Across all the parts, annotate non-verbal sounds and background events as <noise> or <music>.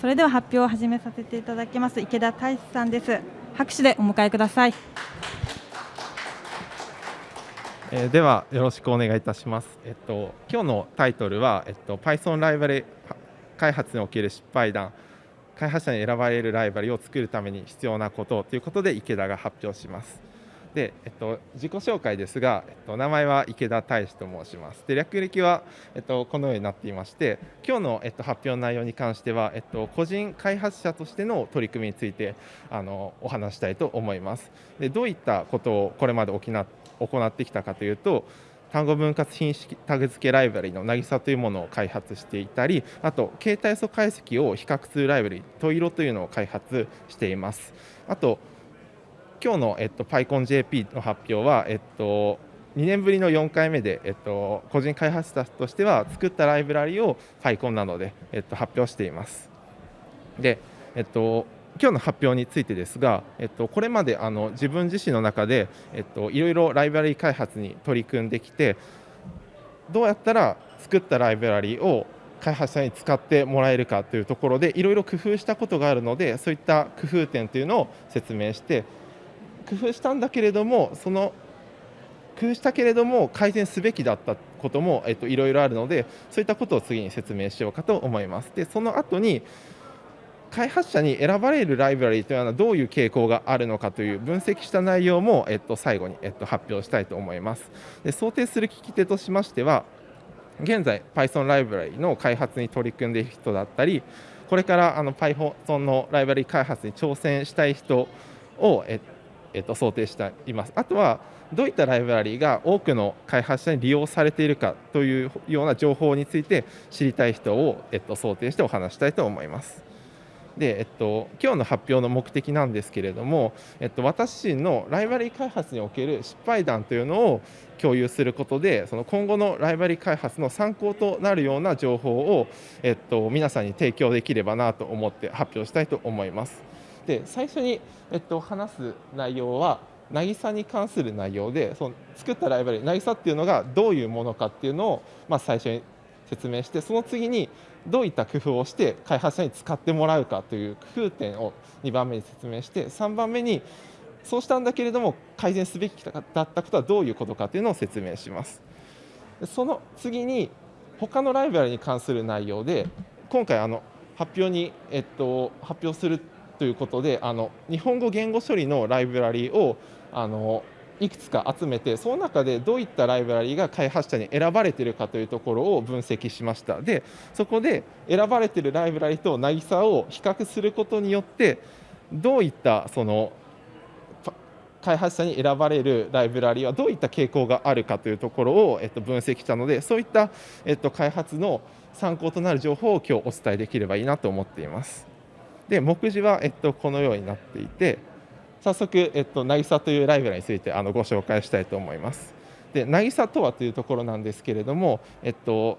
それでは発表を始めさせていただきます池田大志さんです拍手でお迎えくださいえー、ではよろしくお願いいたします。えっと今日のタイトルはえっと Python ライバリ開発における失敗談開発者に選ばれるライバリを作るために必要なことということで池田が発表します。で、えっと、自己紹介ですが、えっと、名前は池田大志と申します。で略歴は、えっと、このようになっていまして今日の、えっと、発表の内容に関しては、えっと、個人開発者としての取り組みについてあのお話したいと思います。でどういったことをこれまで行ってきたかというと単語分割品式タグ付けライブラリの渚というものを開発していたりあと携帯素解析を比較するライブラリトイロというのを開発していますあと今日の、えっと、PyConJP の発表は、えっと、2年ぶりの4回目で、えっと、個人開発者としては作ったライブラリを PyCon などで、えっと、発表しています。で、えっと、今日の発表についてですが、えっと、これまであの自分自身の中で、えっと、いろいろライブラリ開発に取り組んできてどうやったら作ったライブラリを開発者に使ってもらえるかというところでいろいろ工夫したことがあるのでそういった工夫点というのを説明して工夫したんだけれどもその工夫したけれども改善すべきだったことも、えっと、いろいろあるのでそういったことを次に説明しようかと思います。でその後に開発者に選ばれるライブラリというのはどういう傾向があるのかという分析した内容も、えっと、最後に、えっと、発表したいと思いますで想定する聞き手としましては現在 Python ライブラリの開発に取り組んでいる人だったりこれからあの Python のライブラリ開発に挑戦したい人を、えっとえっと、想定していますあとはどういったライブラリーが多くの開発者に利用されているかというような情報について知りたい人を、えっと、想定してお話したいと思います。で、えっと、今日の発表の目的なんですけれども、えっと、私自身のライバリー開発における失敗談というのを共有することでその今後のライバリー開発の参考となるような情報を、えっと、皆さんに提供できればなと思って発表したいと思います。で最初に、えっと、話す内容は渚に関する内容でその作ったライバリー渚っていうのがどういうものかっていうのを、まあ、最初に説明してその次にどういった工夫をして開発者に使ってもらうかという工夫点を2番目に説明して3番目にそうしたんだけれども改善すべきだったことはどういうことかというのを説明します。その次に他のライブラリに関する内容で今回あの発表に、えっと、発表するということであの日本語言語処理のライブラリをあのいくつか集めてその中でどういったライブラリが開発者に選ばれてるかというところを分析しましたでそこで選ばれてるライブラリと渚を比較することによってどういったその開発者に選ばれるライブラリはどういった傾向があるかというところを、えっと、分析したのでそういった、えっと、開発の参考となる情報を今日お伝えできればいいなと思っています。で目次は、えっと、このようになっていて早速、えっと、渚というライブラリについてあのご紹介したいと思います。で、渚とはというところなんですけれども、えっと、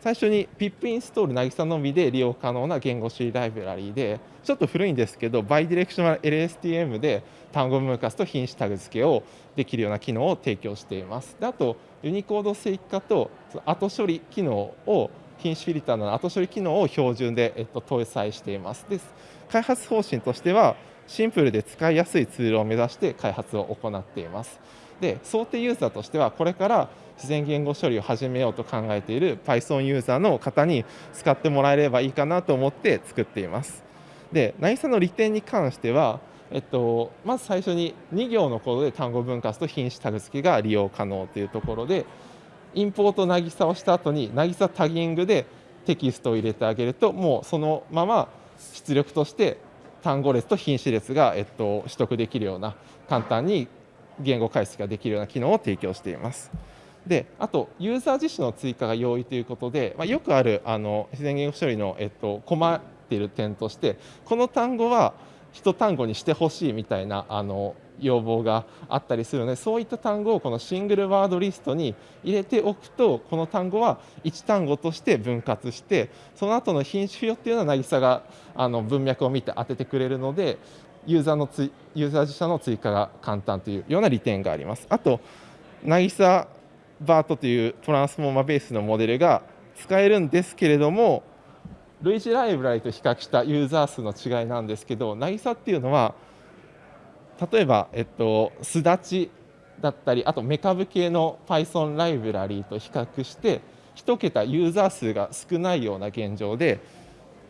最初に pip インストール渚のみで利用可能な言語処理ライブラリーで、ちょっと古いんですけど、バイディレクショナル LSTM で単語分割と品種タグ付けをできるような機能を提供しています。であと、ユニコード正規化と後処理機能を品種フィルターの後処理機能を標準で、えっと、搭載しています。です開発方針としては、シンプルで使いやすいツールを目指して開発を行っています。で想定ユーザーとしてはこれから自然言語処理を始めようと考えている Python ユーザーの方に使ってもらえればいいかなと思って作っています。で、渚の利点に関しては、えっと、まず最初に2行のコードで単語分割と品種タグ付けが利用可能というところで、インポート渚をした後に渚タギングでテキストを入れてあげると、もうそのまま出力として単語列と品種列が、えっと、取得できるような簡単に言語解析ができるような機能を提供しています。であとユーザー自身の追加が容易ということで、まあ、よくあるあの自然言語処理の、えっと、困っている点としてこの単語は一単語にしてほしいみたいなあの要望があったりするのでそういった単語をこのシングルワードリストに入れておくとこの単語は1単語として分割してその後の品種付与っていうのは渚があの文脈を見て当ててくれるのでユーザーのつユーザー自社の追加が簡単というような利点があります。あと渚バートというトランスフォーマーベースのモデルが使えるんですけれども類似ライブラリと比較したユーザー数の違いなんですけど、渚っていうのは、例えば、えっと、すだちだったり、あとメカブ系の Python ライブラリーと比較して、1桁ユーザー数が少ないような現状で、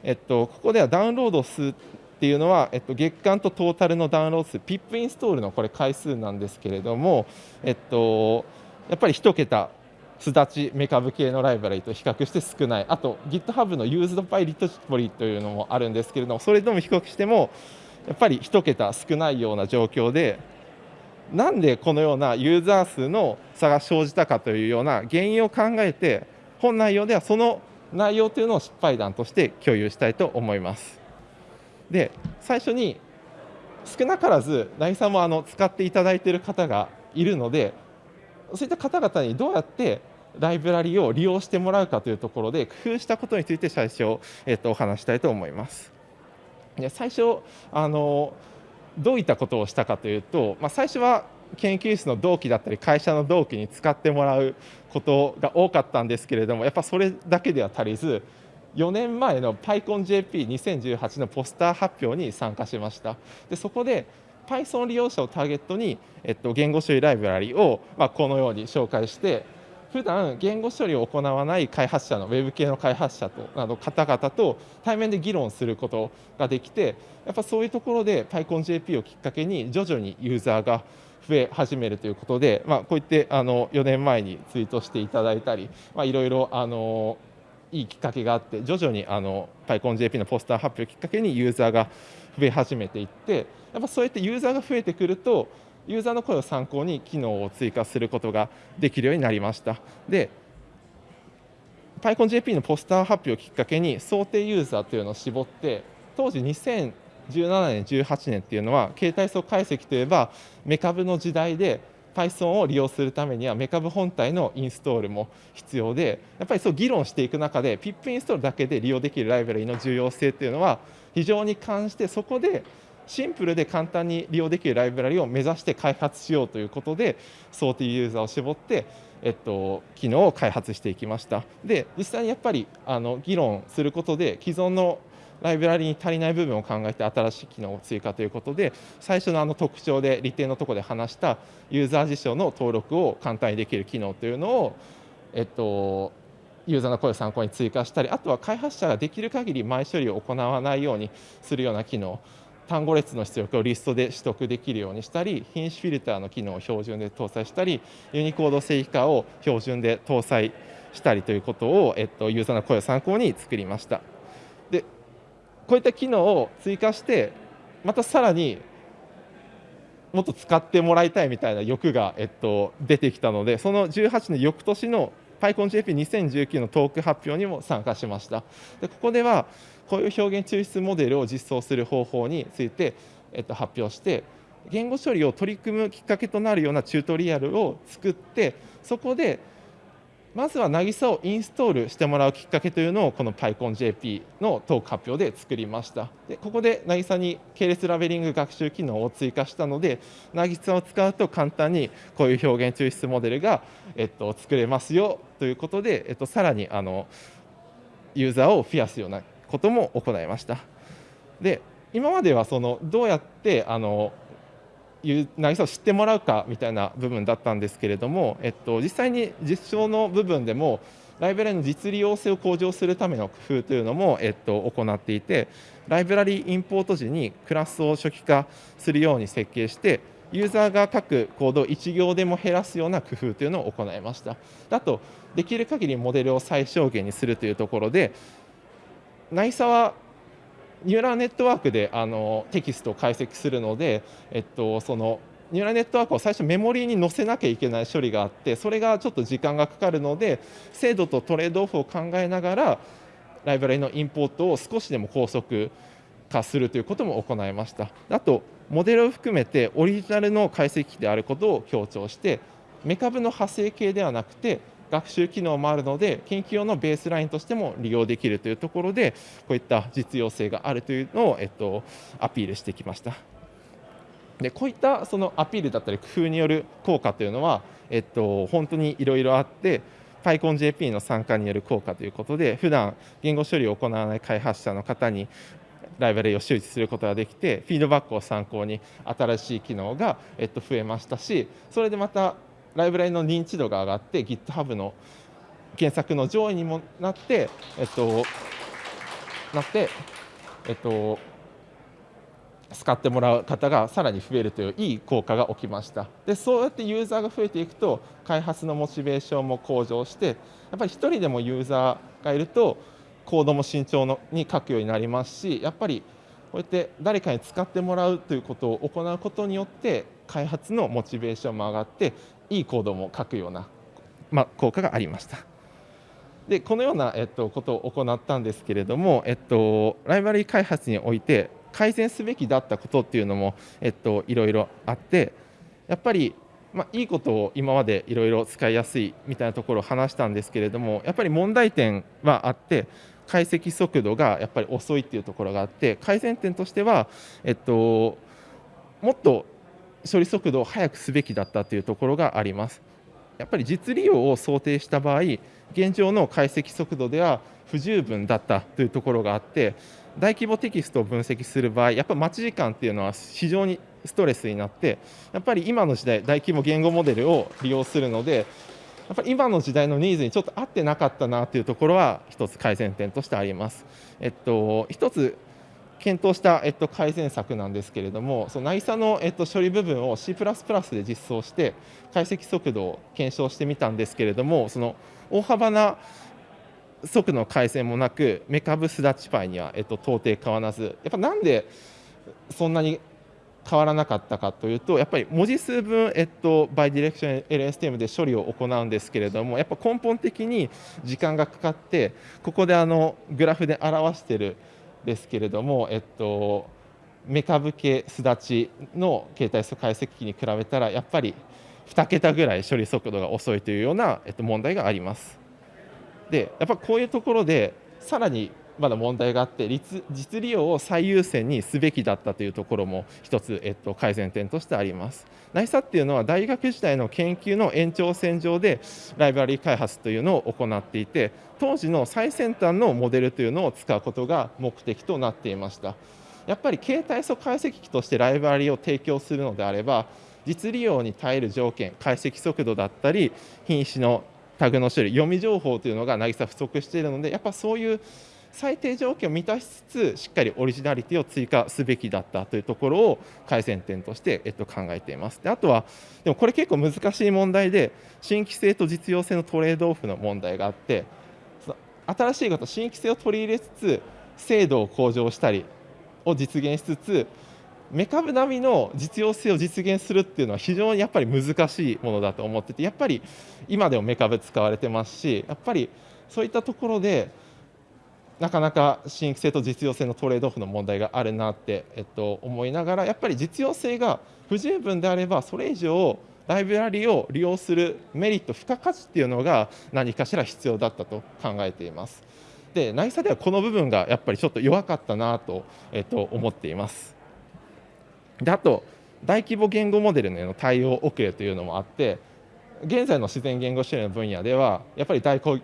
えっと、ここではダウンロード数っていうのは、えっと、月間とトータルのダウンロード数、PIP インストールのこれ回数なんですけれども、えっと、やっぱり1桁すだちメカブ系のライブラリと比較して少ない。あと GitHub の Used by Repository というのもあるんですけれどもそれとも比較してもやっぱり1桁少ないような状況でなんでこのようなユーザー数の差が生じたかというような原因を考えて本内容ではその内容というのを失敗談として共有したいと思います。で最初に少なからず渚さんもあの使っていただいている方がいるのでそういった方々にどうやってライブラリを利用してもらうかというところで工夫したことについて最初、えっと、お話したいと思います。で最初あのどういったことをしたかというと、まあ、最初は研究室の同期だったり会社の同期に使ってもらうことが多かったんですけれどもやっぱそれだけでは足りず4年前の PyConJP2018 のポスター発表に参加しました。でそこで Python 利用者をターゲットに、えっと、言語処理ライブラリを、まあ、このように紹介して普段言語処理を行わない開発者のウェブ系の開発者となど方々と対面で議論することができてやっぱそういうところで PyConJP をきっかけに徐々にユーザーが増え始めるということで、まあ、こういってあの4年前にツイートしていただいたり、ま、いろいろあのいいきっかけがあって徐々にあの PyConJP のポスター発表をきっかけにユーザーが増え始めていってやっぱそうやってユーザーが増えてくるとユーザーの声を参考に機能を追加することができるようになりました。で PyConJP のポスター発表をきっかけに想定ユーザーというのを絞って当時2017年18年っていうのは携帯層解析といえばメカブの時代で Python を利用するためにはメカブ本体のインストールも必要でやっぱりそう議論していく中で PIP インストールだけで利用できるライブラリの重要性っていうのは非常に関してそこでシンプルで簡単に利用できるライブラリを目指して開発しようということで想定ユーザーを絞って、えっと、機能を開発していきました。で実際にやっぱりあの議論することで既存のライブラリに足りない部分を考えて新しい機能を追加ということで最初のあの特徴で利点のところで話したユーザー事象の登録を簡単にできる機能というのを、えっと、ユーザーの声を参考に追加したりあとは開発者ができる限り前処理を行わないようにするような機能。単語列の出力をリストで取得できるようにしたり品種フィルターの機能を標準で搭載したりユニコード正規化を標準で搭載したりということを、えっと、ユーザーの声を参考に作りました。でこういった機能を追加してまたさらにもっと使ってもらいたいみたいな欲が、えっと、出てきたのでその18年翌年の PyConJP2019 のトーク発表にも参加しました。でここではこういう表現抽出モデルを実装する方法について、えっと、発表して言語処理を取り組むきっかけとなるようなチュートリアルを作ってそこでまずは渚をインストールしてもらうきっかけというのをこの PyConJP のトーク発表で作りました。でここで渚に系列ラベリング学習機能を追加したので渚を使うと簡単にこういう表現抽出モデルが、えっと、作れますよということで、えっと、さらにあのユーザーを増やすようなことも行いました。で今まではそのどうやってあの渚を知ってもらうかみたいな部分だったんですけれども、えっと、実際に実証の部分でもライブラリの実利用性を向上するための工夫というのも、えっと、行っていてライブラリインポート時にクラスを初期化するように設計してユーザーが書くコードを1行でも減らすような工夫というのを行いましたあとできる限りモデルを最小限にするというところで内佐はニューラルネットワークであのテキストを解析するので、えっと、そのニューラルネットワークを最初メモリーに載せなきゃいけない処理があってそれがちょっと時間がかかるので精度とトレードオフを考えながらライブラリのインポートを少しでも高速化するということも行いました。あとモデルを含めてオリジナルの解析機であることを強調してメカブの派生系ではなくて学習機能もあるので研究用のベースラインとしても利用できるというところでこういった実用性があるというのを、えっと、アピールしてきました。でこういったそのアピールだったり工夫による効果というのは、えっと、本当にいろいろあって PyConJP の参加による効果ということで普段言語処理を行わない開発者の方にライブラリを周知することができてフィードバックを参考に新しい機能が、えっと、増えましたしそれでまたライブラリの認知度が上がって GitHub の検索の上位にもなって、えっと、なって、えっと、使ってもらう方がさらに増えるといういい効果が起きました。でそうやってユーザーが増えていくと開発のモチベーションも向上してやっぱり1人でもユーザーがいるとコードも慎重のに書くようになりますしやっぱりこうやって誰かに使ってもらうということを行うことによって開発のモチベーションも上がっていいコードも書くような、まあ、効果がありました。でこのような、えっと、ことを行ったんですけれども、えっと、ライバリー開発において改善すべきだったことっていうのも、えっと、いろいろあってやっぱり、まあ、いいことを今までいろいろ使いやすいみたいなところを話したんですけれどもやっぱり問題点はあって解析速度がやっぱり遅いっていうところがあって改善点としては、えっと、もっと処理速度を速くすべきだったというところがあります。やっぱり実利用を想定した場合現状の解析速度では不十分だったというところがあって大規模テキストを分析する場合やっぱ待ち時間っていうのは非常にストレスになってやっぱり今の時代大規模言語モデルを利用するのでやっぱり今の時代のニーズにちょっと合ってなかったなというところは一つ改善点としてあります。えっと、一つ検討した、えっと、改善策なんですけれども、その NISA の、えっと、処理部分を C++ で実装して、解析速度を検証してみたんですけれども、その大幅な速度の改善もなく、メカブスダッチパイには、えっと、到底変わらず、やっぱなんでそんなに変わらなかったかというとやっぱり文字数分、えっと、バイディレクション LSTM で処理を行うんですけれどもやっぱ根本的に時間がかかってここであのグラフで表しているですけれども、えっと、メカブ系すだちの携帯素解析機に比べたらやっぱり2桁ぐらい処理速度が遅いというような、えっと、問題があります。でやっぱこういうところでさらにまだ問題があって実利用を最優先にすべきだったというところも一つ、えっと、改善点としてあります。ナイサっていうのは大学時代の研究の延長線上でライブラリー開発というのを行っていて当時の最先端のモデルというのを使うことが目的となっていました。やっぱり携帯素解析機としてライブラリを提供するのであれば実利用に耐える条件解析速度だったり品種のタグの種類読み情報というのが渚不足しているのでやっぱそういう最低条件を満たしつつしっかりオリジナリティを追加すべきだったというところを改善点として、えっと、考えています。であとはでもこれ結構難しい問題で新規性と実用性のトレードオフの問題があって新しいこと新規性を取り入れつつ精度を向上したりを実現しつつメカブ並みの実用性を実現するっていうのは非常にやっぱり難しいものだと思っててやっぱり今でもメカブ使われてますしやっぱりそういったところでなかなか新規性と実用性のトレードオフの問題があるなって、えっと、思いながらやっぱり実用性が不十分であればそれ以上ライブラリを利用するメリット付加価値っていうのが何かしら必要だったと考えています。で、内査ではこの部分がやっぱりちょっと弱かったなと,、えっと思っています。であと大規模言語モデルへの対応遅れというのもあって現在の自然言語処理の分野ではやっぱり大 <laughs> 大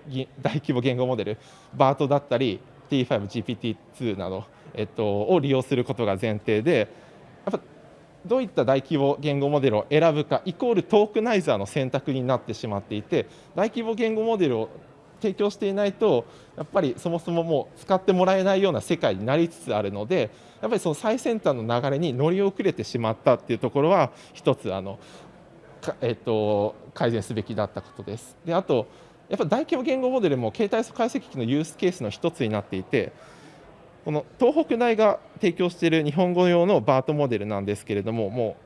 規模言語モデル BART だったり T5GPT2 など、えっと、を利用することが前提でやっぱどういった大規模言語モデルを選ぶかイコールトークナイザーの選択になってしまっていて大規模言語モデルを提供していないとやっぱりそもそももう使ってもらえないような世界になりつつあるのでやっぱりその最先端の流れに乗り遅れてしまったっていうところは一つあのえっと、改善すべきだったことです。であとやっぱ大規模言語モデルも携帯素解析機のユースケースの一つになっていてこの東北大が提供している日本語用のバートモデルなんですけれどもも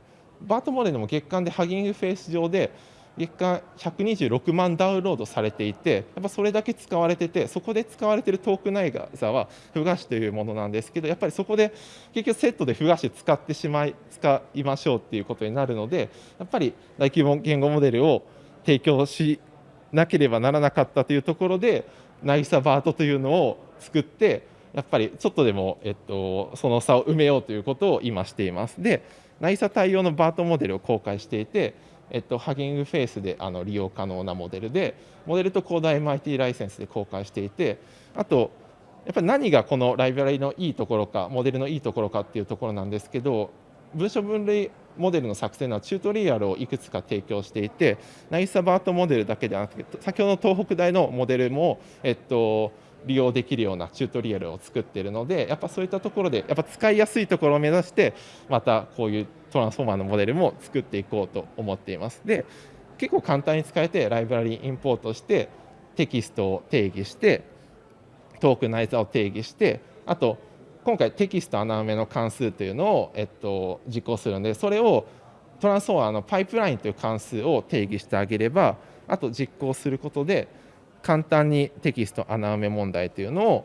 うバートモデルも月間でハギングフェイス上で月間126万ダウンロードされていてやっぱそれだけ使われててそこで使われているトークナイザーはフガシというものなんですけどやっぱりそこで結局セットでフガシ使ってしまい使いましょうっていうことになるのでやっぱり大規模言語モデルを提供しなければならなかったというところでナイサバートというのを作ってやっぱりちょっとでも、えっと、その差を埋めようということを今しています。で、ナイサ対応のバートモデルを公開していてえっと、ハギングフェイスであの利用可能なモデルでモデルとコード MIT ライセンスで公開していてあとやっぱり何がこのライブラリのいいところかモデルのいいところかっていうところなんですけど文書分類モデルの作成のチュートリアルをいくつか提供していてナイサバートモデルだけではなくて先ほどの東北大のモデルも、えっと、利用できるようなチュートリアルを作っているのでやっぱそういったところでやっぱ使いやすいところを目指してまたこういうトランスフォーマーのモデルも作っていこうと思っています。で結構簡単に使えてライブラリインポートしてテキストを定義してトークナイザーを定義してあと今回テキスト穴埋めの関数というのを、えっと、実行するのでそれをトランスフォーマーのパイプラインという関数を定義してあげればあと実行することで簡単にテキスト穴埋め問題というのを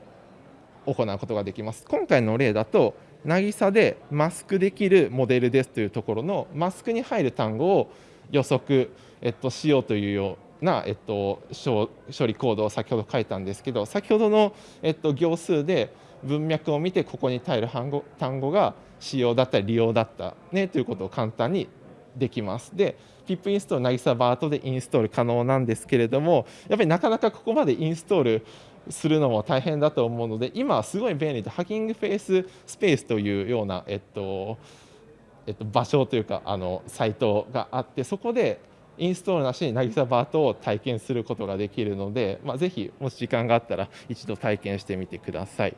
行うことができます。今回の例だと渚でマスクできるモデルですというところのマスクに入る単語を予測、えっと、しようというような、えっと、処理コードを先ほど書いたんですけど先ほどの、えっと、行数で文脈を見てここに耐える単語単語が使用だったり利用だったねということを簡単にできます。で、pip インストール、渚バートでインストール可能なんですけれども、やっぱりなかなかここまでインストールするのも大変だと思うので、今はすごい便利で、ハッキングフェイススペースというような、えっと、えっと、場所というか、あのサイトがあって、そこでインストールなしに渚バートを体験することができるので、まあ、ぜひ、もし時間があったら、一度体験してみてください。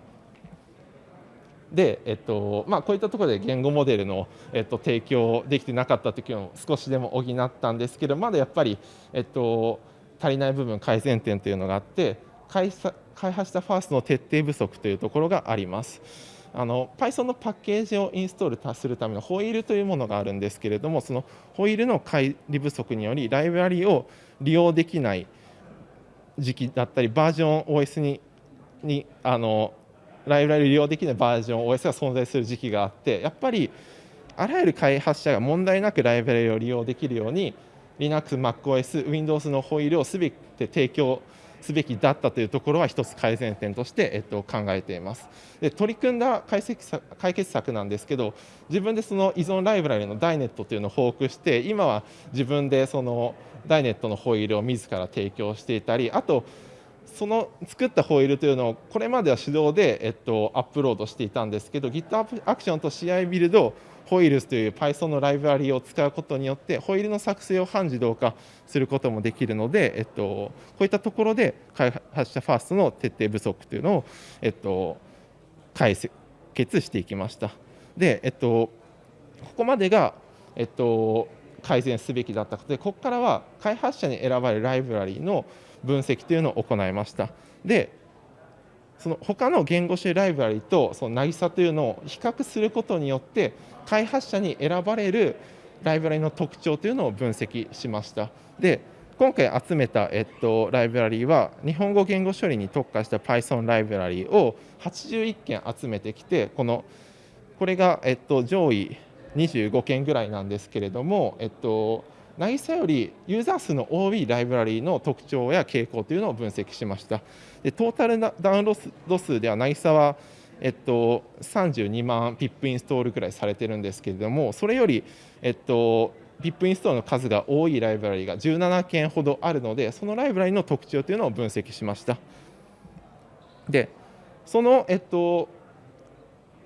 で、えっとまあ、こういったところで言語モデルの、えっと、提供できてなかった時を少しでも補ったんですけどまだやっぱり、えっと、足りない部分改善点というのがあって開開発したファーストの徹底不足というところがあります。あの Python のパッケージをインストールするためのホイールというものがあるんですけれどもそのホイールの乖離不足によりライブラリを利用できない時期だったりバージョン OS ににあのライブラリを利用できないバージョン OS が存在する時期があってやっぱりあらゆる開発者が問題なくライブラリを利用できるように Linux、MacOS、Windows のホイールをすべて提供すべきだったというところは一つ改善点として、えっと、考えています。で取り組んだ解析解決策なんですけど自分でその依存ライブラリのダイネットというのをフォークして今は自分でそのダイネットのホイールを自ら提供していたりあとその作ったホイールというのをこれまでは手動で、えっと、アップロードしていたんですけど GitHub アクションと CI ビルドホイールスという Python のライブラリを使うことによってホイールの作成を半自動化することもできるので、えっと、こういったところで開発者ファーストの徹底不足というのを、えっと、解決していきました。で、えっと、ここまでが、えっと、改善すべきだったことでここからは開発者に選ばれるライブラリの分析というのを行いました。でその他の言語種ライブラリとその渚というのを比較することによって開発者に選ばれるライブラリの特徴というのを分析しました。で今回集めた、えっと、ライブラリは日本語言語処理に特化した Python ライブラリを81件集めてきてこのこれが、えっと、上位25件ぐらいなんですけれども、えっと、渚よりユーザー数の多いライブラリの特徴や傾向というのを分析しました。でトータルダウンロード数では渚はえっと、32万ピップインストールぐらいされてるんですけれどもそれより、えっと、ピップインストールの数が多いライブラリが17件ほどあるのでそのライブラリの特徴というのを分析しましたでその、えっと、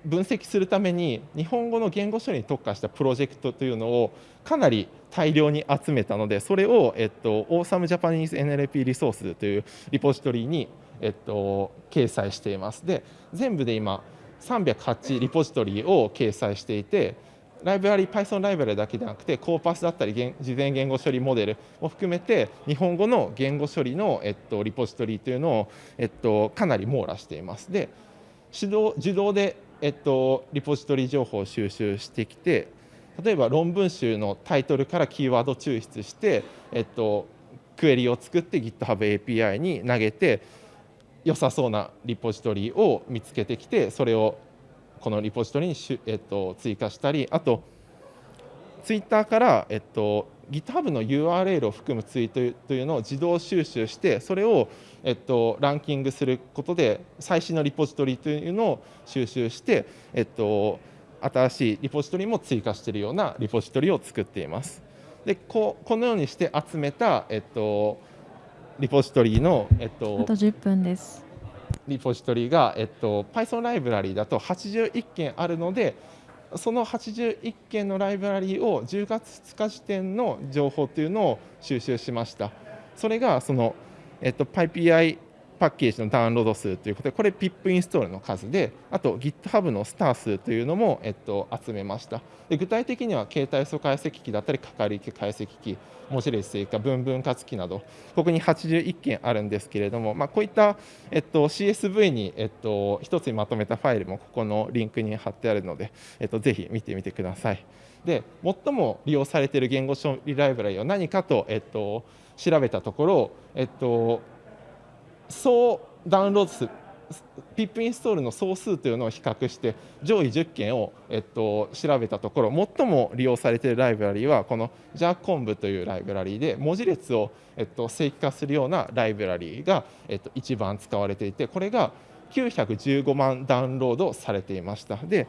分析するために日本語の言語処理に特化したプロジェクトというのをかなり大量に集めたのでそれを、えっと、オーサムジャパニーズ NLP リソースというリポジトリに、えっと、掲載しています。で全部で今308リポジトリを掲載していてライブラリ Python ライブラリだけでなくてコーパスだったり事前言語処理モデルを含めて日本語の言語処理の、えっと、リポジトリというのを、えっと、かなり網羅しています。で手動自動でえっと、リポジトリ情報を収集してきて例えば論文集のタイトルからキーワード抽出して、えっと、クエリを作って GitHub API に投げて良さそうなリポジトリを見つけてきてそれをこのリポジトリにしえっと、追加したりあとツイッターから、えっと、GitHub の URL を含むツイートというのを自動収集してそれを、えっと、ランキングすることで最新のリポジトリというのを収集して、えっと、新しいリポジトリも追加しているようなリポジトリを作っています。でここのようにして集めた、えっと、リポジトリの、えっと、あと10分です。リポジトリが、えっと、Python ライブラリだと81件あるのでその81件のライブラリを10月2日時点の情報というのを収集しましたそれがその、えっと、PyPI パッケージのダウンロード数ということでこれ PIP インストールの数であと GitHub のスター数というのも、えっと、集めましたで具体的には携帯素解析機だったりかかり機解析機文字列正化分分割機などここに81件あるんですけれども、まあ、こういった、えっと、CSV に、えっと、一つにまとめたファイルもここのリンクに貼ってあるので、えっと、ぜひ見てみてください。で最も利用されている言語処理ライブラリは何かと、えっと、調べたところ、えっと、総ダウンロード数 PIP インストールの総数というのを比較して上位10件を、えっと、調べたところ最も利用されているライブラリはこの JARCONV というライブラリで文字列を、えっと、正規化するようなライブラリが、えっと、一番使われていてこれが915万ダウンロードされていました。で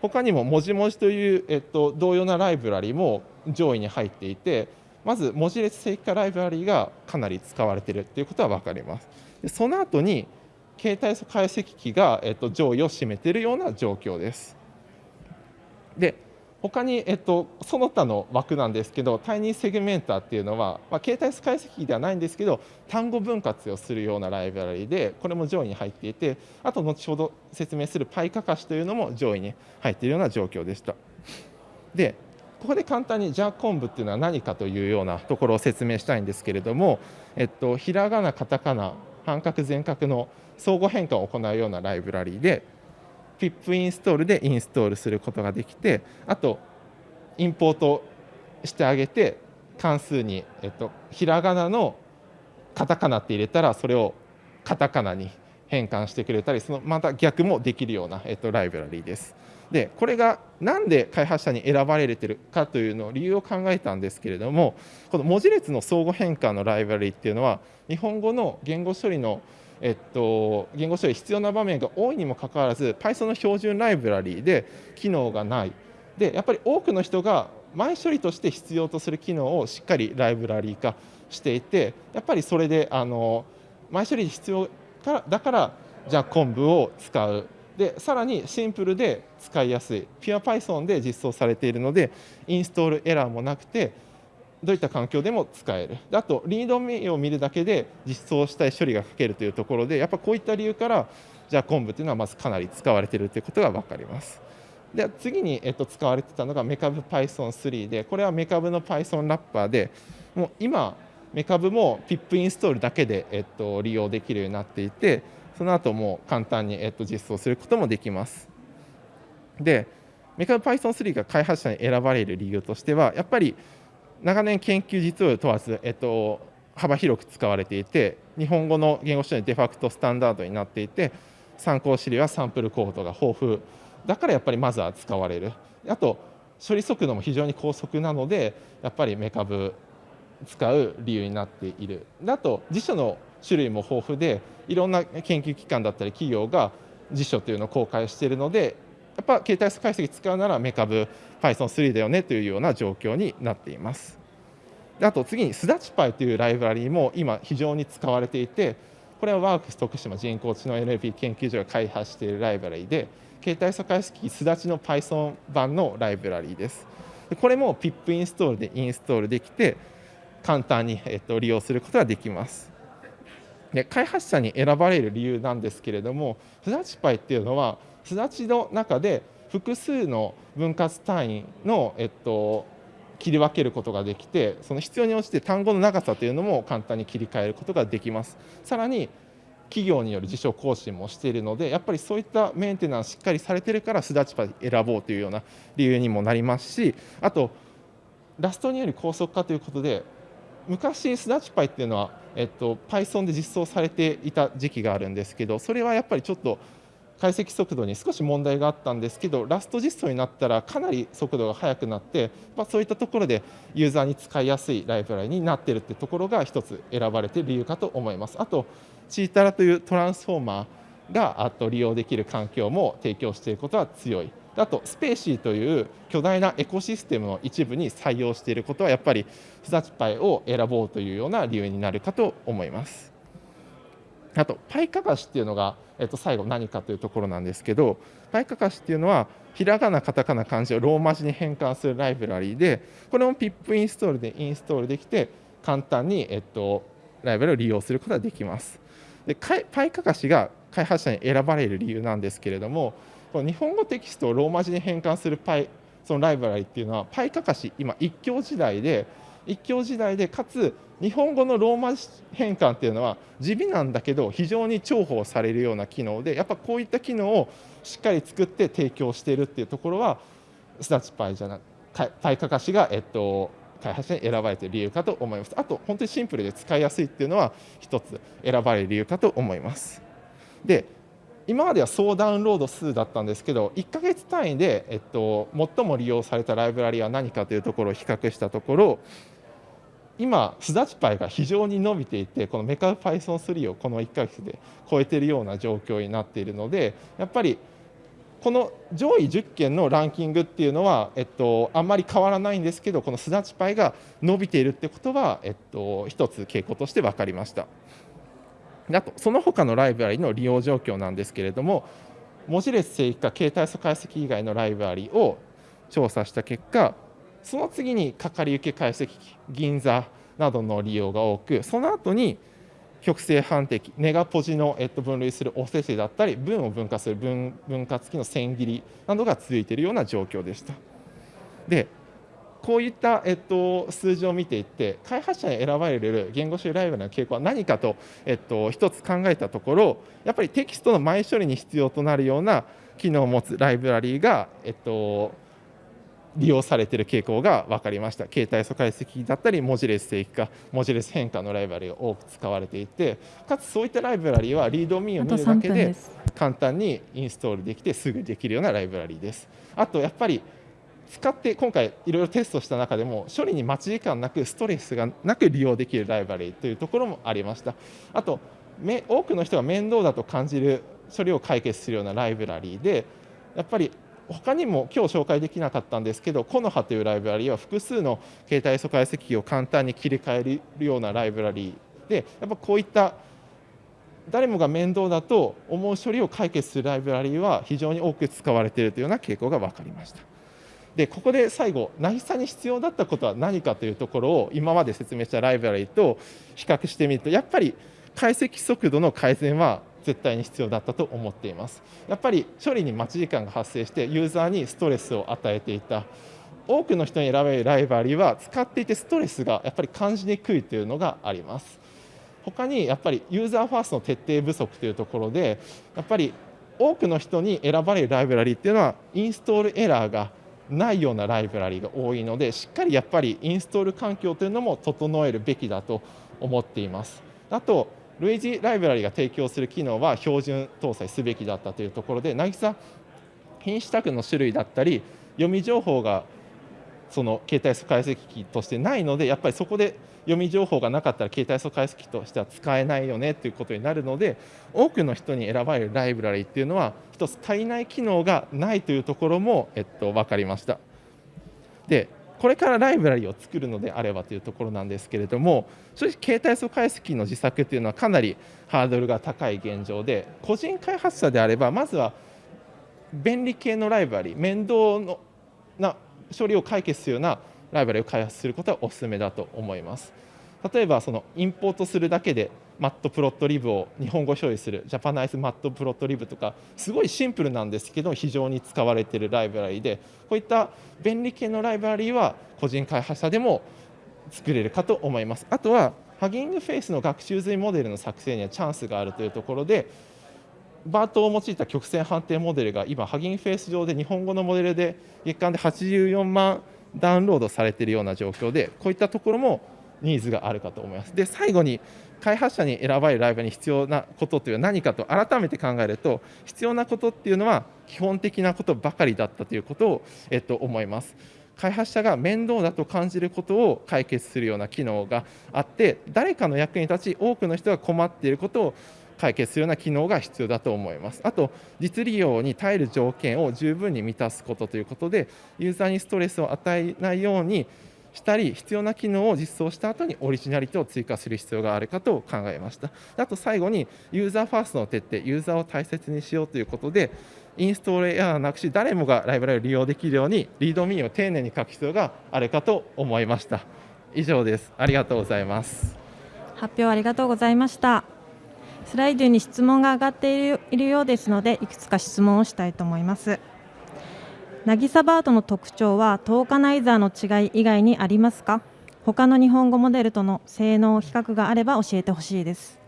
他にも文字文字という、えっと、同様なライブラリも上位に入っていてまず文字列正規化ライブラリがかなり使われているということは分かります。でその後に携帯解析機が、えっと、上位を占めているような状況です。で他に、えっと、その他の枠なんですけどタイニーセグメンターっていうのは、まあ、携帯解析機ではないんですけど単語分割をするようなライブラリでこれも上位に入っていてあと後ほど説明するパイカカシというのも上位に入っているような状況でした。でここで簡単にじゃあ昆布っていうのは何かというようなところを説明したいんですけれども、えっと、ひらがなカタカナ半角全角の相互変換を行うようなライブラリーで PIP インストールでインストールすることができてあとインポートしてあげて関数に、えっと、ひらがなのカタカナって入れたらそれをカタカナに変換してくれたりそのまた逆もできるような、えっと、ライブラリーです。でこれがなんで開発者に選ばれてるかというのを理由を考えたんですけれどもこの文字列の相互変換のライブラリっていうのは日本語の言語処理のえっと、言語処理必要な場面が多いにもかかわらず Python の標準ライブラリで機能がない。でやっぱり多くの人が前処理として必要とする機能をしっかりライブラリ化していてやっぱりそれであの前処理必要からだからじゃあ昆布を使う。でさらにシンプルで使いやすい PurePython で実装されているのでインストールエラーもなくてどういった環境でも使えるであとリードメインを見るだけで実装したい処理が書けるというところでやっぱこういった理由からじゃあ昆布というのはまずかなり使われているということが分かります。で次に、えっと、使われてたのがメカブ Python3 でこれはメカブの Python ラッパーでもう今メカブも PIP インストールだけで、えっと、利用できるようになっていてその後も簡単に、えっと、実装することもできます。でメカブ Python3 が開発者に選ばれる理由としてはやっぱり長年研究実を問わず、えっと、幅広く使われていて日本語の言語処理のデファクトスタンダードになっていて参考資料やサンプルコードが豊富だからやっぱりまずは使われるあと処理速度も非常に高速なのでやっぱりメカブ使う理由になっているあと辞書の種類も豊富でいろんな研究機関だったり企業が辞書というのを公開しているのでやっぱ携帯素解析使うならメカブ Python3 だよねというような状況になっています。であと次にスダチパイというライブラリーも今非常に使われていてこれはワークス徳島人工知能 NLP 研究所が開発しているライブラリーで携帯素解析すだちの Python 版のライブラリーです。これも PIP インストールでインストールできて簡単に、えっと、利用することができます。で開発者に選ばれる理由なんですけれどもスダチパイっていうのはすだちの中で複数の分割単位の、えっと、切り分けることができてその必要に応じて単語の長さというのも簡単に切り替えることができます。さらに企業による辞書更新もしているのでやっぱりそういったメンテナンスしっかりされてるからスダチパイ選ぼうというような理由にもなりますしあとラストにより高速化ということで昔スダチパイっていうのは、えっと、Python で実装されていた時期があるんですけどそれはやっぱりちょっと解析速度に少し問題があったんですけどラスト実装になったらかなり速度が速くなって、まあ、そういったところでユーザーに使いやすいライブラリになっているというところが一つ選ばれている理由かと思います。あとチータラというトランスフォーマーがあと利用できる環境も提供していることは強い。あとスペーシーという巨大なエコシステムの一部に採用していることはやっぱりスダチパイを選ぼうというような理由になるかと思います。あとパイカカシっていうのが、えっと、最後何かというところなんですけどパイカカシっていうのはひらがなカタカナ漢字をローマ字に変換するライブラリーでこれも PIP インストールでインストールできて簡単に、えっと、ライブラリを利用することができます。でパイカカシが開発者に選ばれる理由なんですけれどもこの日本語テキストをローマ字に変換するパイそのライブラリっていうのはパイカカシ今一強時代で一強時代でかつ日本語のローマ字変換っていうのは地味なんだけど非常に重宝されるような機能でやっぱこういった機能をしっかり作って提供しているっていうところはスダチパイじゃなパイカカシが、えっと、開発者に選ばれている理由かと思います。あと本当にシンプルで使いやすいっていうのは一つ選ばれる理由かと思います。で今までは総ダウンロード数だったんですけど1ヶ月単位で、えっと、最も利用されたライブラリは何かというところを比較したところ今、スダチパイが非常に伸びていて、このメカ Python3 をこの1ヶ月で超えているような状況になっているので、やっぱりこの上位10件のランキングっていうのは、えっと、あんまり変わらないんですけど、このスダチパイが伸びているってことは、えっと、一つ傾向として分かりました。あと、その他のライブラリの利用状況なんですけれども、文字列正規化、携帯素解析以外のライブラリを調査した結果、その次にかかり受け解析機、銀座などの利用が多く、その後に極性判定ネガポジの、えっと、分類するおせせだったり、文を分化する分分割機の線切りなどが続いているような状況でした。で、こういった、えっと、数字を見ていって、開発者に選ばれる言語処理ライブラリの傾向は何かと、えっと、一つ考えたところ、やっぱりテキストの前処理に必要となるような機能を持つライブラリが、えっと、利用されている傾向が分かりました。携帯素解析だったり、文字列正規化、文字列変化のライブラリが多く使われていて、かつそういったライブラリはリードミーを見るだけで簡単にインストールできてすぐできるようなライブラリです。あとやっぱり使って今回いろいろテストした中でも処理に待ち時間なくストレスがなく利用できるライブラリというところもありました。あと多くの人が面倒だと感じる処理を解決するようなライブラリーでやっぱり他にも今日紹介できなかったんですけど、コノハというライブラリーは複数の携帯素解析機を簡単に切り替えるようなライブラリーで、やっぱこういった誰もが面倒だと思う処理を解決するライブラリーは非常に多く使われているというような傾向が分かりました。でここで最後、渚に必要だったことは何かというところを今まで説明したライブラリと比較してみると、やっぱり解析速度の改善は絶対に必要だったと思っています。やっぱり処理に待ち時間が発生してユーザーにストレスを与えていた。多くの人に選べるライブラリは使っていてストレスがやっぱり感じにくいというのがあります。他にやっぱりユーザーファーストの徹底不足というところでやっぱり多くの人に選ばれるライブラリっていうのはインストールエラーがないようなライブラリが多いのでしっかりやっぱりインストール環境というのも整えるべきだと思っています。あと類似ライブラリが提供する機能は標準搭載すべきだったというところで、渚品種タグの種類だったり、読み情報がその携帯解析機としてないので、やっぱりそこで読み情報がなかったら携帯素解析としては使えないよねということになるので、多くの人に選ばれるライブラリっていうのは、一つ足りない機能がないというところも、えっと、分かりました。でこれからライブラリを作るのであればというところなんですけれども正直携帯素解析の自作というのはかなりハードルが高い現状で個人開発者であればまずは便利系のライブラリ面倒のな処理を解決するようなライブラリを開発することはお勧めだと思います。例えばそのインポートするだけでマットプロットリブを日本語処理するジャパナイズマットプロットリブとかすごいシンプルなんですけど非常に使われているライブラリでこういった便利系のライブラリは個人開発者でも作れるかと思いますあとはハギングフェイスの学習済みモデルの作成にはチャンスがあるというところでバートを用いた曲線判定モデルが今ハギングフェイス上で日本語のモデルで月間で84万ダウンロードされているような状況でこういったところもニーズがあるかと思います。で最後に開発者に選ばれるライブに必要なことというのは何かと改めて考えると必要なことっていうのは基本的なことばかりだったということを、えっと、思います。開発者が面倒だと感じることを解決するような機能があって誰かの役に立ち多くの人が困っていることを解決するような機能が必要だと思います。あと、実利用に耐える条件を十分に満たすことということで、ユーザーにストレスを与えないようにしたり、必要な機能を実装した後にオリジナリティを追加する必要があるかと考えました。あと最後に、ユーザーファーストの徹底、ユーザーを大切にしようということで、インストールエラーなくし、誰もがライブラリを利用できるように、リードミーを丁寧に書く必要があるかと思いました。以上です。ありがとうございます。発表ありがとうございました。スライドに質問が上がっているようですのでいくつか質問をしたいと思います。渚バートの特徴はトーカナイザーの違い以外にありますか？他の日本語モデルとの性能比較があれば教えてほしいです。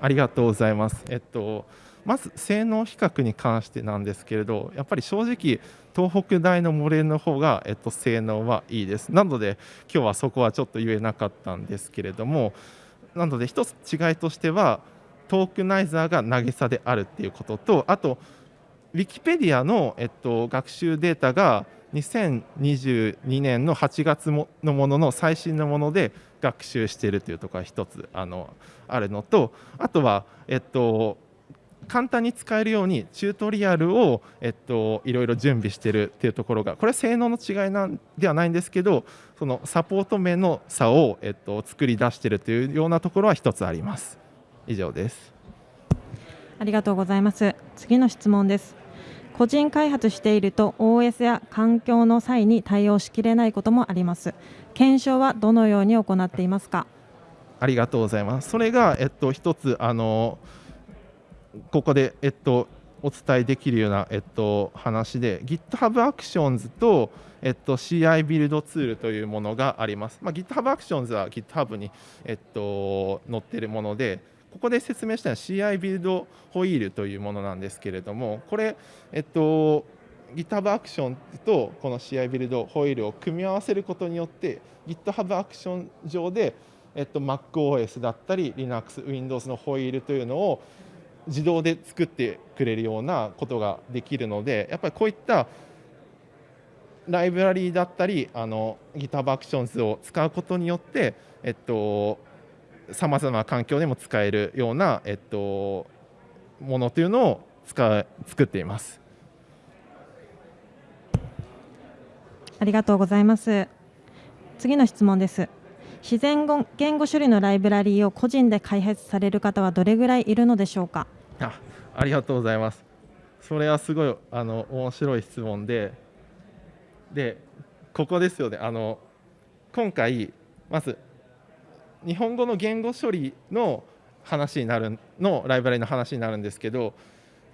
ありがとうございます。えっとまず性能比較に関してなんですけれどやっぱり正直東北大のモデルの方が、えっと、性能はいいです。なので今日はそこはちょっと言えなかったんですけれどもなので一つ違いとしてはトークナイザーが渚であるっていうこととあとウィキペディアの、えっと、学習データが2022年の8月のものの最新のもので学習しているというところが一つあのあるのとあとは、えっと、簡単に使えるようにチュートリアルを、えっと、いろいろ準備しているっていうところがこれは性能の違いなんではないんですけどそのサポート面の差を、えっと、作り出しているというようなところは一つあります。以上です。ありがとうございます。次の質問です。個人開発していると OS や環境の際に対応しきれないこともあります。検証はどのように行っていますか？ありがとうございます。それがえっと一つあのここでえっとお伝えできるような、えっと、話で GitHub Actions と、えっと、CI ビルドツールというものがあります。まあ、GitHub Actions は GitHub に、えっと、載っているもので、ここで説明したのは CI ビルドホイールというものなんですけれども、これ、えっと、GitHub アクションとこの CI ビルドホイールを組み合わせることによって GitHub アクション上で、えっと、MacOS だったり Linux、Windows のホイールというのを自動で作ってくれるようなことができるのでやっぱりこういったライブラリーだったりあの GitHub Actions を使うことによって、えっと、さまざまな環境でも使えるような、えっと、ものというのを使う作っています。ありがとうございます。次の質問です。自然言語処理のライブラリーを個人で開発される方はどれぐらいいるのでしょうか？あ、ありがとうございます。それはすごいあの面白い質問で、でここですよね。あの今回まず日本語の言語処理の話になるのライブラリの話になるんですけど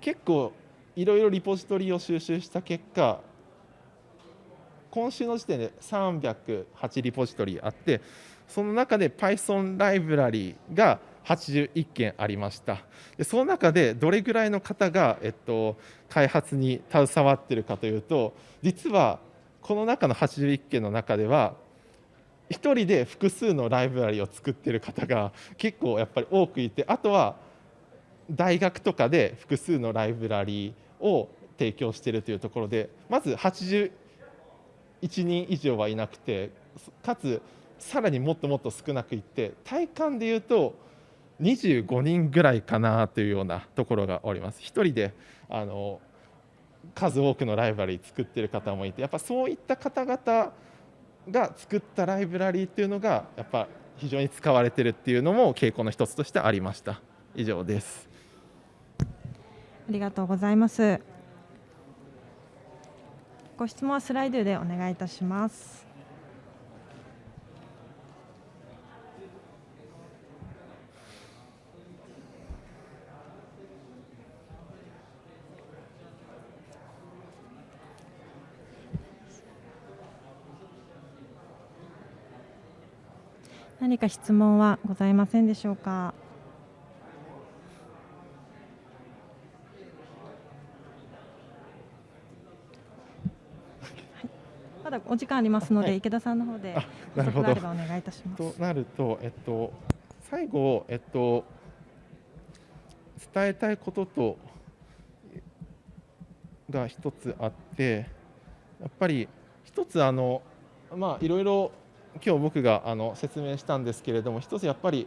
結構いろいろリポジトリを収集した結果今週の時点で308リポジトリあってその中で Python ライブラリが81件ありました。でその中でどれぐらいの方が、えっと、開発に携わってるかというと実はこの中の81件の中では1人で複数のライブラリを作ってる方が結構やっぱり多くいてあとは大学とかで複数のライブラリを提供してるというところでまず81人以上はいなくてかつさらにもっともっと少なくいって体感でいうと25人ぐらいかなというようなところがおります。1人であの数多くのライブラリ作ってる方もいてやっぱそういった方々が作ったライブラリーっていうのがやっぱ非常に使われてるっていうのも傾向の一つとしてありました。以上です。ありがとうございます。ご質問はスライドでお願いいたします。何か質問はございませんでしょうか？まだお時間ありますので、はい、池田さんの方でなるほどお願いいたします。となると、えっと、最後、えっと、伝えたいこととが一つあってやっぱり一つあの、まあ、いろいろ今日僕があの説明したんですけれども一つやっぱり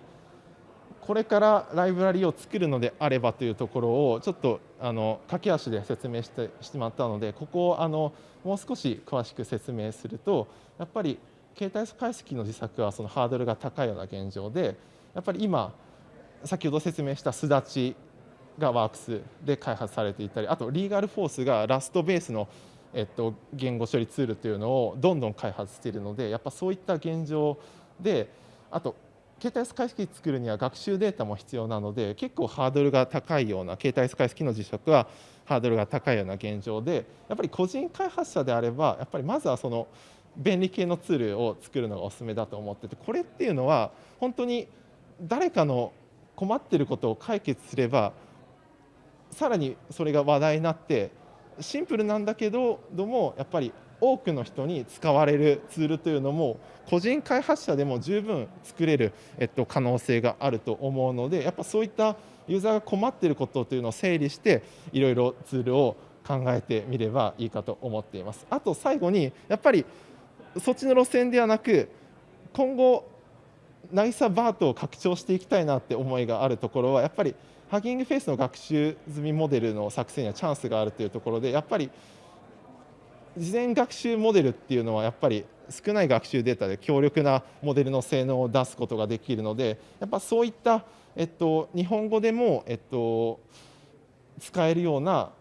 これからライブラリを作るのであればというところをちょっとあの駆け足で説明してしまったのでここをあのもう少し詳しく説明するとやっぱり携帯解析の自作はそのハードルが高いような現状でやっぱり今先ほど説明したすだちがワークスで開発されていたりあとリーガルフォースがラストベースのえっと、言語処理ツールというのをどんどん開発しているのでやっぱそういった現状であと携帯解析作るには学習データも必要なので結構ハードルが高いような携帯解析の実食はハードルが高いような現状でやっぱり個人開発者であればやっぱりまずはその便利系のツールを作るのがおすすめだと思っててこれっていうのは本当に誰かの困ってることを解決すればさらにそれが話題になってシンプルなんだけどどもやっぱり多くの人に使われるツールというのも個人開発者でも十分作れる、えっと、可能性があると思うのでやっぱそういったユーザーが困っていることというのを整理していろいろツールを考えてみればいいかと思っています。あと最後にやっぱりそっちの路線ではなく今後ナイサバートを拡張していきたいなって思いがあるところはやっぱりハギングフェイスの学習済みモデルの作成にはチャンスがあるというところでやっぱり事前学習モデルっていうのはやっぱり少ない学習データで強力なモデルの性能を出すことができるのでやっぱそういった、えっと、日本語でも、えっと、使えるような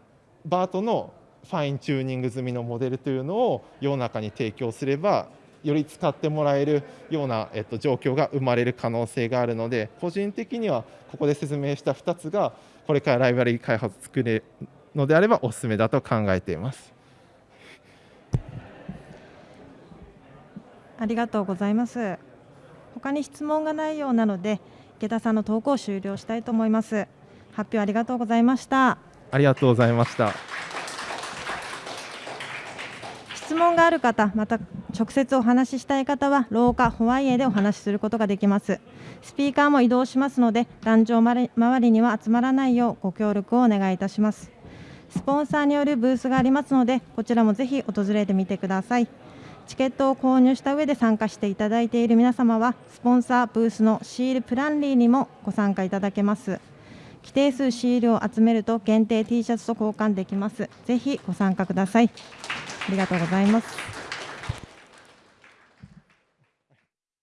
バートのファインチューニング済みのモデルというのを世の中に提供すればより使ってもらえるような、えっと、状況が生まれる可能性があるので個人的にはここで説明した2つがこれからライブラリ開発作れるのであればおすすめだと考えています。ありがとうございます。他に質問がないようなので池田さんの投稿を終了したいと思います。発表ありがとうございました。ありがとうございました。質問がある方、また直接お話ししたい方は廊下ホワイエでお話しすることができます。スピーカーも移動しますので壇上周りには集まらないようご協力をお願いいたします。スポンサーによるブースがありますのでこちらもぜひ訪れてみてください。チケットを購入した上で参加していただいている皆様はスポンサーブースのシールプランリーにもご参加いただけます。規定数シールを集めると限定 T シャツと交換できます。ぜひご参加ください。ありがとうございます。